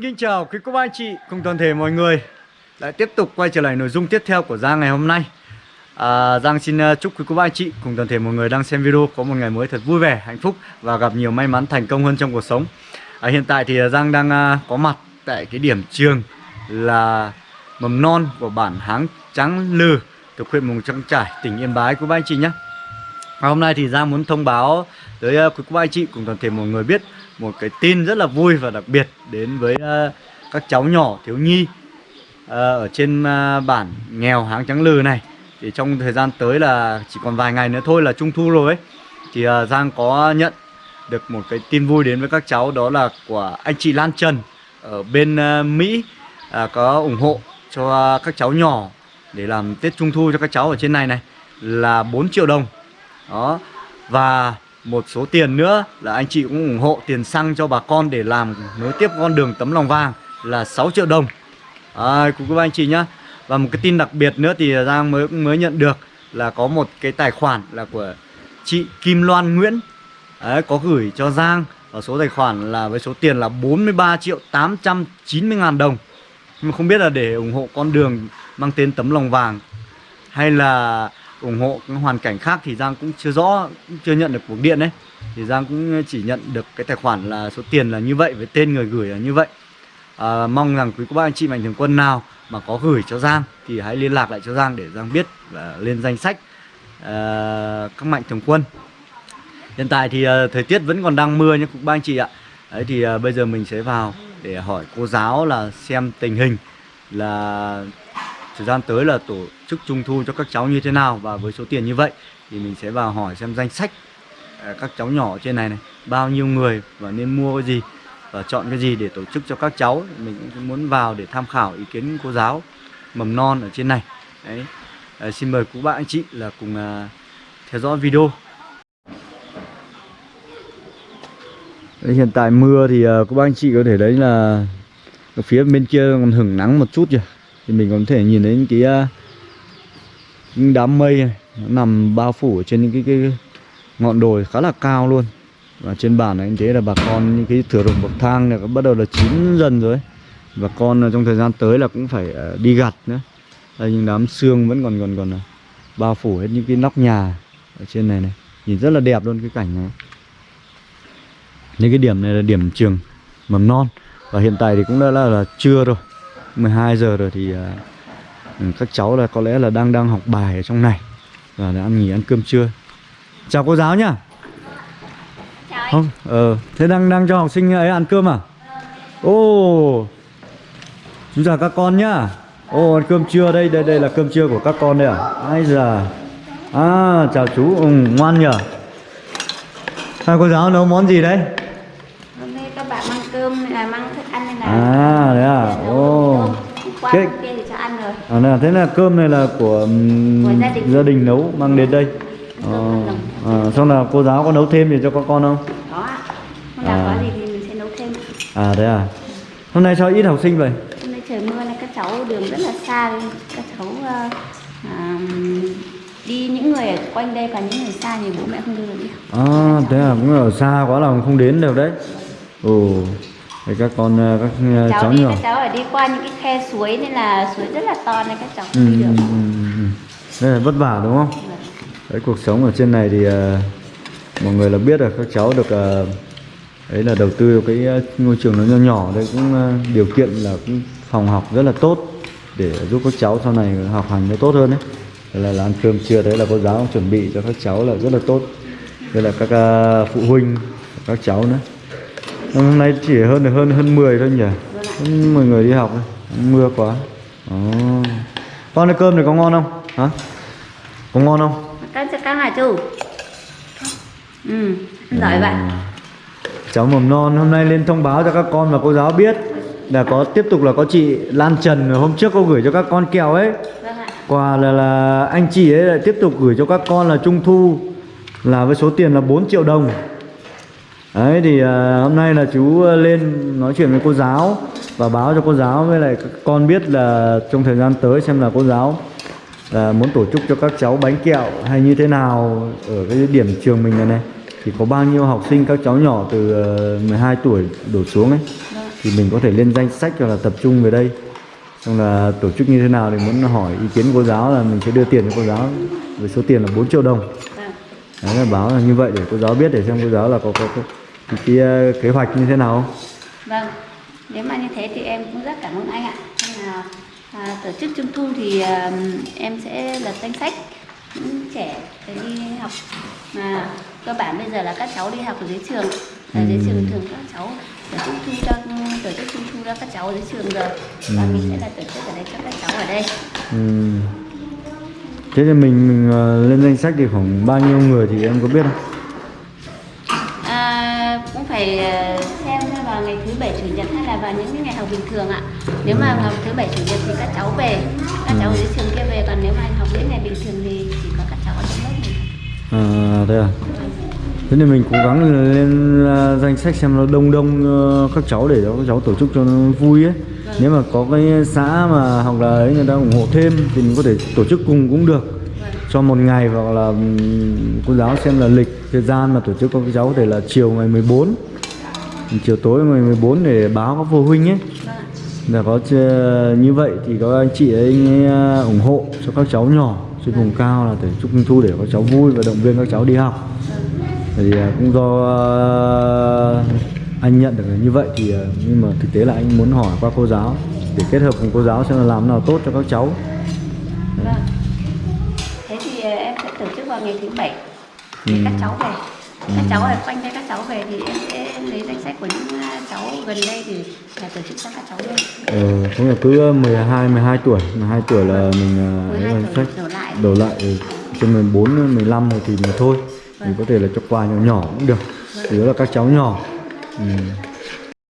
Xin kính chào quý cô bác anh chị cùng toàn thể mọi người. Lại tiếp tục quay trở lại nội dung tiếp theo của Giang ngày hôm nay. À, Giang xin à, chúc quý cô bác anh chị cùng toàn thể mọi người đang xem video Có một ngày mới thật vui vẻ, hạnh phúc và gặp nhiều may mắn thành công hơn trong cuộc sống. À, Hiện tại thì à, Giang đang à, có mặt tại cái điểm trường là mầm non của bản Háng Trắng Lừ thuộc huyện Mường Trăng Trải, tỉnh Yên Bái quý bác anh chị nhé. À, hôm nay thì Giang muốn thông báo tới à, quý cô bác anh chị cùng toàn thể mọi người biết một cái tin rất là vui và đặc biệt đến với uh, các cháu nhỏ thiếu nhi uh, ở trên uh, bản nghèo háng trắng lừ này. Thì trong thời gian tới là chỉ còn vài ngày nữa thôi là trung thu rồi ấy. Thì uh, Giang có nhận được một cái tin vui đến với các cháu đó là của anh chị Lan Trần ở bên uh, Mỹ uh, có ủng hộ cho uh, các cháu nhỏ để làm Tết Trung Thu cho các cháu ở trên này này là 4 triệu đồng. Đó và một số tiền nữa là anh chị cũng ủng hộ tiền xăng cho bà con để làm nối tiếp con đường tấm lòng vàng là 6 triệu đồng. À, cũng các anh chị nhá. Và một cái tin đặc biệt nữa thì Giang mới mới nhận được là có một cái tài khoản là của chị Kim Loan Nguyễn. Đấy, có gửi cho Giang ở số tài khoản là với số tiền là 43 triệu 890 ngàn đồng. Nhưng mà không biết là để ủng hộ con đường mang tên tấm lòng vàng hay là ủng hộ cái hoàn cảnh khác thì Giang cũng chưa rõ cũng chưa nhận được cuộc điện đấy thì Giang cũng chỉ nhận được cái tài khoản là số tiền là như vậy với tên người gửi là như vậy. À, mong rằng quý cô bác anh chị mạnh thường quân nào mà có gửi cho Giang thì hãy liên lạc lại cho Giang để Giang biết và lên danh sách à, các mạnh thường quân. Hiện tại thì à, thời tiết vẫn còn đang mưa nha quý bác anh chị ạ. Đấy thì à, bây giờ mình sẽ vào để hỏi cô giáo là xem tình hình là thời gian tới là tổ chức trung thu cho các cháu như thế nào và với số tiền như vậy thì mình sẽ vào hỏi xem danh sách à, các cháu nhỏ trên này này bao nhiêu người và nên mua cái gì và chọn cái gì để tổ chức cho các cháu. Mình cũng muốn vào để tham khảo ý kiến cô giáo mầm non ở trên này. Đấy. À, xin mời quý bạn anh chị là cùng à, theo dõi video. Đấy, hiện tại mưa thì à, các bạn anh chị có thể đấy là ở phía bên kia còn hửng nắng một chút kìa thì mình có thể nhìn thấy những cái, à, những đám mây này nó nằm bao phủ ở trên những cái, cái ngọn đồi khá là cao luôn. Và trên bản này anh thấy là bà con những cái thửa ruộng bậc thang này bắt đầu là chín dần rồi và con à, trong thời gian tới là cũng phải à, đi gặt nữa. Đây những đám xương vẫn còn còn còn bao phủ hết những cái nóc nhà ở trên này này. Nhìn rất là đẹp luôn cái cảnh này. Những cái điểm này là điểm trường mầm non. Và hiện tại thì cũng đã là, là trưa rồi. 12 giờ rồi thì uh, các cháu là có lẽ là đang đang học bài ở trong này và đã ăn nghỉ ăn cơm trưa. Chào cô giáo nhá. Không ờ thế đang đang cho học sinh ấy ăn cơm à? Ô chú chào các con nhá. Ô ăn cơm trưa đây đây đây là cơm trưa của các con đây à? Ai giờ à chào chú ừ, ngoan nhở hai cô giáo nấu món gì đấy? Hôm nay các bạn mang cơm này mang thức ăn này là à đấy à? Ô qua Cái- hôm kia thì cho ăn rồi À, thế là cơm này là của, Của gia đình. gia đình nấu mang đến đây. Ờ, à, xong là cô giáo có nấu thêm gì cho các con không? có ạ hôm nào À. có gì thì mình sẽ nấu thêm À thế à. Hôm nay sao ít học sinh vậy? hôm nay trời mưa này các cháu đường rất là xa nên các cháu à, đi những người ở quanh đây và những người xa thì bố mẹ không đưa được đi. À thế à, cũng ở xa quá là không đến được đấy. Ồ, thế các con ờ, các ờ, cháu, cháu đi nhỏ. các cháu ở đi qua những cái khe suối nên là suối rất là to nên các cháu Ừ, không đi ừ, được ừ, ừ. Đây là vất vả đúng không? Vâng. Đấy cuộc sống ở trên này thì ờ, mọi người là biết rồi các cháu được ờ, ấy là đầu tư cái ngôi trường nó nhỏ nhỏ đây cũng ờ, điều kiện là cũng phòng học rất là tốt để giúp các cháu sau này học hành nó tốt hơn đấy đây là, là ăn cơm trưa đấy là cô giáo chuẩn bị cho các cháu là rất là tốt đây là các ờ, phụ huynh các cháu nữa hôm nay chỉ hơn hơn hơn 10 thôi nhỉ? Hơn 10 người đi học mưa quá. Ồ. con ơi cơm này có ngon không? Hả? Có ngon không? Cho các hả chú. Ừ giỏi vậy cháu mầm non hôm nay lên thông báo cho các con và cô giáo biết là có tiếp tục là có chị Lan Trần. Hôm trước có gửi cho các con kẹo ấy. Vâng ạ. Quà là là anh chị ấy lại tiếp tục gửi cho các con là trung thu là với số tiền là 4 triệu đồng đấy thì à, hôm nay là chú lên nói chuyện với cô giáo và báo cho cô giáo với lại con biết là trong thời gian tới xem là cô giáo là muốn tổ chức cho các cháu bánh kẹo hay như thế nào ở cái điểm trường mình này này. Thì có bao nhiêu học sinh các cháu nhỏ từ ờ, 12 tuổi đổ xuống ấy thì mình có thể lên danh sách hoặc là tập trung về đây. Xong là tổ chức như thế nào thì muốn hỏi ý kiến cô giáo là mình sẽ đưa tiền cho cô giáo với số tiền là 4 triệu đồng. Vâng. Đấy là báo là như vậy để cô giáo biết để xem cô giáo là có có, có cái, ờ, kế hoạch như thế nào? Không vâng nếu mà như thế thì em cũng rất cảm ơn anh ạ. Nên là à, tổ chức trung thu thì à, em sẽ lập danh sách những trẻ để đi học. Mà cơ bản bây giờ là các cháu đi học ở dưới trường. Ở dưới trường thường các cháu tổ chức trung thu cho tổ chức trung thu cho các cháu ở dưới trường rồi. Và mình sẽ là tổ chức ở đây cho các cháu ở đây. Ừm. thế thì mình, mình ờ, lên danh sách thì khoảng bao nhiêu người thì em có biết không phải ờ, xem vào ngày thứ bảy chủ nhật hay là vào những cái ngày học bình thường ạ. Nếu mà ngày thứ bảy chủ nhật thì các cháu về, các cháu dưới trường kia về, còn nếu mà học những ngày bình thường thì chỉ có các cháu ở trong lớp mình. à thế à thế thì mình cố gắng lên ờ, danh sách xem nó đông đông ờ, các cháu để cho các cháu tổ chức cho nó vui ấy nếu mà có cái xã mà hoặc là ấy người ta ủng hộ thêm thì mình có thể tổ chức cùng cũng được Vâng cho một ngày hoặc là ừ, cô giáo xem là lịch, thời gian mà tổ chức các cháu có thể là chiều ngày 14 chiều tối ngày 14 để báo các phụ huynh ấy. Là có như vậy thì có anh chị ấy à, ủng hộ cho các cháu nhỏ trên vùng cao là để chúc trung thu để các cháu vui và động viên các cháu đi học. Thì à, cũng do à, anh nhận được như vậy thì nhưng mà thực tế là anh muốn hỏi qua cô giáo để kết hợp cùng cô giáo xem là làm nào tốt cho các cháu. Dạ Vâng. Thế thì ờ, em sẽ tổ chức vào ngày thứ bảy để các cháu về. Các cháu ở quanh đây các cháu về thì em sẽ lấy danh sách của những ờ, cháu gần đây thì là tổ chức cho các cháu luôn. ờ, cũng là cứ 12 12 tuổi 12 tuổi là mình à, lấy 12 danh sách đổ lại. đổ lại ừ. trên 14 15 này thì mình thôi thì Vâng. có thể là cho quà nhỏ nhỏ cũng được chủ yếu là các cháu nhỏ ừ.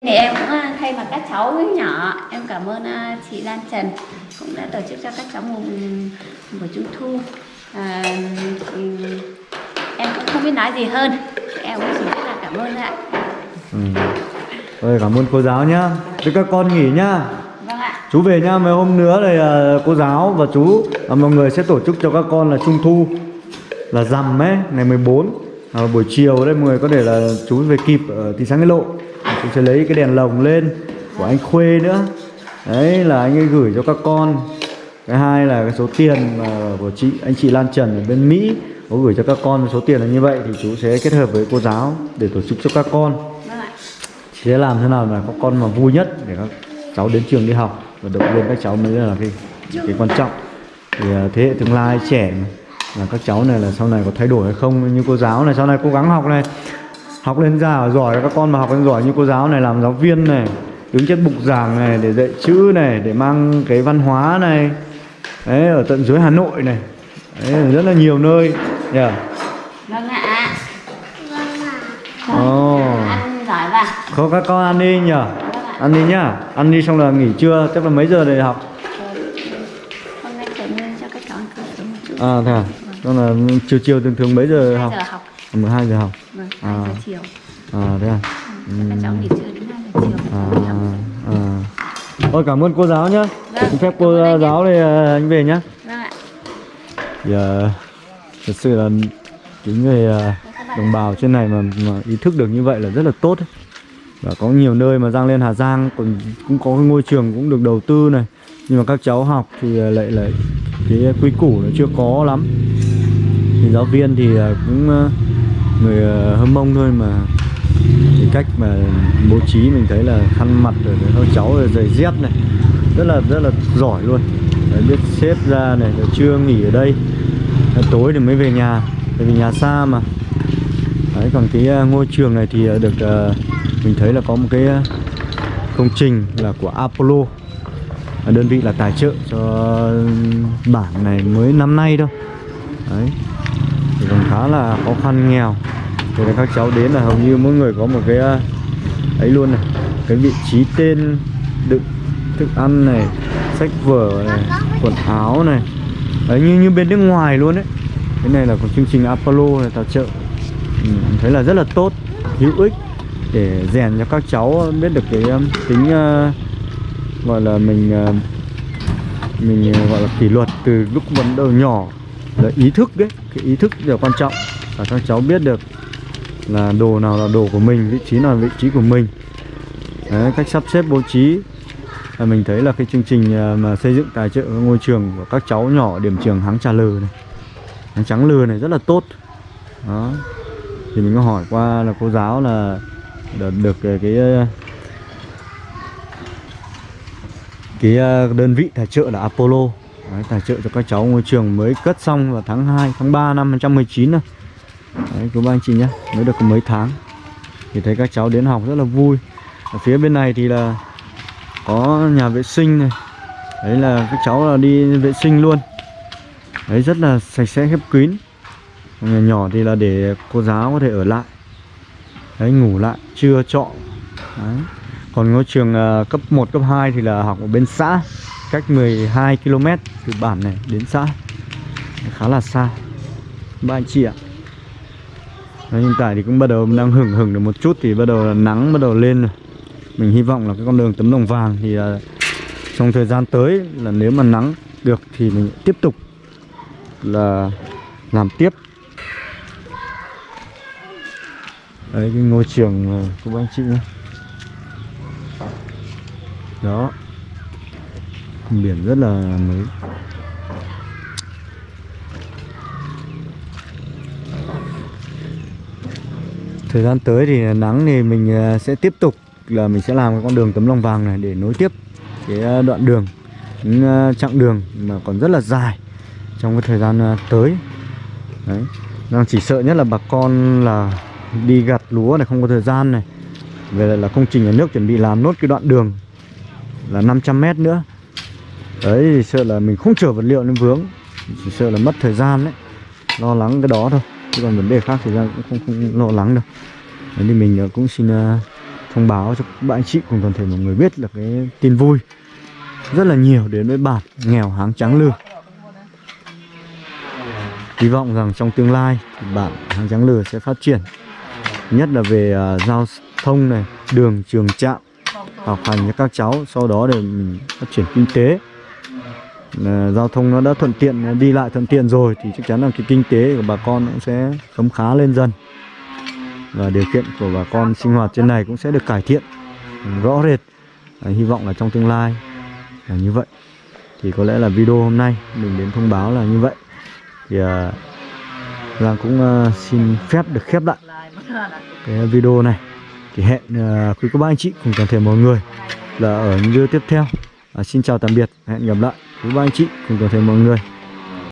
Thì em cũng ờ, thay mặt các cháu nhỏ em cảm ơn ờ, chị Lan Trần cũng đã tổ chức cho các cháu một buổi trung thu. À, em cũng không biết nói gì hơn. Em cũng chỉ biết là cảm ơn ạ. Ừ. Rồi cảm ơn cô giáo nhá. Thế các con nghỉ nhá. Vâng ạ. Chú về nhá, mấy hôm nữa thì à, cô giáo và chú và mọi người sẽ tổ chức cho các con là trung thu là rằm ấy, ngày 14 à, buổi chiều đây mọi người có thể là chú về kịp ở thị xã Nghĩa Lộ. Chú sẽ lấy cái đèn lồng lên của anh Khuê nữa. Đấy là anh ấy gửi cho các con. Cái hai là cái số tiền mà của chị anh chị Lan Trần ở bên Mỹ có gửi cho các con số tiền là như vậy thì chú sẽ kết hợp với cô giáo để tổ chức cho các con. Vâng sẽ làm thế nào mà các con mà vui nhất để các cháu đến trường đi học và động viên các cháu mới là cái cái quan trọng. Thì à, thế hệ tương lai trẻ là các cháu này là sau này có thay đổi hay không? Như cô giáo này sau này cố gắng học này học lên già giỏi các con mà học lên giỏi như cô giáo này làm giáo viên này đứng trên bục giảng này để dạy chữ này để mang cái văn hóa này đấy ở tận dưới Hà Nội này đấy rất là nhiều nơi yeah. Vâng ạ. Ồ. Ăn giỏi vào. Thôi các con ăn đi nhỉ Vâng ạ. Ăn đi nhá Ăn đi xong là nghỉ trưa Chắc là mấy giờ để học Hôm nay trời mưa cho các cháu ăn cơm sớm một chút. À thế à Xong là chiều chiều thường thường mấy giờ 2 học giờ học. 12 giờ học Vâng, 2 À. giờ chiều. À thế à Cho các cháu nghỉ trưa đến 2 giờ chiều. À, à. Thôi cảm ơn cô giáo nhá. Vâng, Xin phép cô giáo thì à, anh về nhá. Vâng ạ. Thì à, thật sự là những người à, đồng bào trên này mà, mà ý thức được như vậy là rất là tốt ấy. và có nhiều nơi mà Giang lên Hà Giang còn cũng có cái ngôi trường cũng được đầu tư này. Nhưng mà các cháu học thì à, lại lại cái quy củ nó chưa có lắm. Thì giáo viên thì cũng người hâm mông thôi mà cách mà bố trí mình thấy là khăn mặt rồi các cháu rồi giày dép này. Rất là rất là giỏi luôn. Đấy, biết xếp ra này rồi chưa nghỉ ở đây. Đấy, tối thì mới về nhà tại vì nhà xa mà. Đấy, còn cái à, ngôi trường này thì à, được uh, mình thấy là có một cái công trình là của Apollo. Đơn vị là tài trợ cho bản này mới năm nay đâu đấy thì còn khá là khó khăn nghèo thì là các cháu đến là hầu như mỗi người có một cái à, ấy luôn này. Cái vị trí tên đựng thức ăn này sách vở này quần áo này. Đấy như như bên nước ngoài luôn đấy. Cái này là của chương trình Apollo này tài trợ. Ừ, thấy là rất là tốt hữu ích để rèn cho các cháu biết được cái à, tính uh, gọi là mình uh, mình gọi là kỷ luật từ lúc bắt đầu nhỏ. Là ý thức đấy cái ý thức là quan trọng. Và các cháu biết được là đồ nào là đồ của mình vị trí nào là vị trí của mình. Đấy, cách sắp xếp bố trí. Là mình thấy là cái chương trình à, mà xây dựng tài trợ ngôi trường của các cháu nhỏ điểm trường Háng Trà Lừ này Háng Trắng Lừ này rất là tốt. Đó. Thì mình có hỏi qua là cô giáo là được, được cái à, cái, cái đơn vị tài trợ là Apollo. Đấy, tài trợ cho các cháu ngôi trường mới cất xong vào tháng 2, tháng 3 năm 2019 này. Đấy, cô bác anh chị nhé. Mới được mấy tháng thì thấy các cháu đến học rất là vui. Ở phía bên này thì là có nhà vệ sinh này. Đấy là các cháu là đi vệ sinh luôn. Đấy rất là sạch sẽ khép kín. Nhà nhỏ thì là để cô giáo có thể ở lại. Đấy ngủ lại trưa trọ. Đấy. còn ngôi trường uh, cấp 1, cấp 2 thì là học ở bên xã cách 12 km từ bản này đến xã. Khá là xa. Ba anh chị ạ. Đấy, hiện tại thì cũng bắt đầu đang hưởng hưởng được một chút thì bắt đầu là nắng bắt đầu lên rồi. Mình hy vọng là cái con đường tấm đồng vàng thì là trong thời gian tới là nếu mà nắng được thì mình tiếp tục là làm tiếp. Đấy cái ngôi trường của anh chị nhé đó. Biển rất là mới. Thời gian tới thì nắng thì mình ờ, sẽ tiếp tục là mình sẽ làm cái con đường tấm lòng vàng này để nối tiếp cái ờ, đoạn đường, những ờ, chặng đường mà còn rất là dài trong cái thời gian tới. Đấy. Đang chỉ sợ nhất là bà con là đi gặt lúa này, không có thời gian này. Về lại là công trình nhà nước chuẩn bị làm nốt cái đoạn đường là 500 mét nữa. Đấy, thì sợ là mình không chở vật liệu lên vướng, chỉ sợ là mất thời gian đấy, lo lắng cái đó thôi chứ còn vấn đề khác thì ra cũng không, không lo lắng đâu. Đấy thì mình ờ, cũng xin ờ, thông báo cho các bạn chị cùng toàn thể mọi người biết là cái tin vui rất là nhiều đến với bản nghèo háng trắng lừa hy vọng rằng trong tương lai thì bản háng trắng lừa sẽ phát triển nhất là về uh, giao thông này đường trường trạm học hành cho các cháu sau đó để mình phát triển kinh tế. Ờ, giao thông nó đã thuận tiện đi lại thuận tiện rồi thì chắc chắn là cái kinh tế của bà con cũng sẽ khấm khá lên dần. Và điều kiện của bà con sinh hoạt trên này cũng sẽ được cải thiện ừ, rõ rệt. À, hy vọng là trong tương lai là như vậy. Thì có lẽ là video hôm nay mình đến thông báo là như vậy. Thì à, Giang cũng à, xin phép được khép lại cái video này. Thì hẹn à, quý cô bác anh chị cùng toàn thể mọi người là ở những video tiếp theo. À, xin chào tạm biệt hẹn gặp lại quý ba anh chị cùng toàn thể mọi người.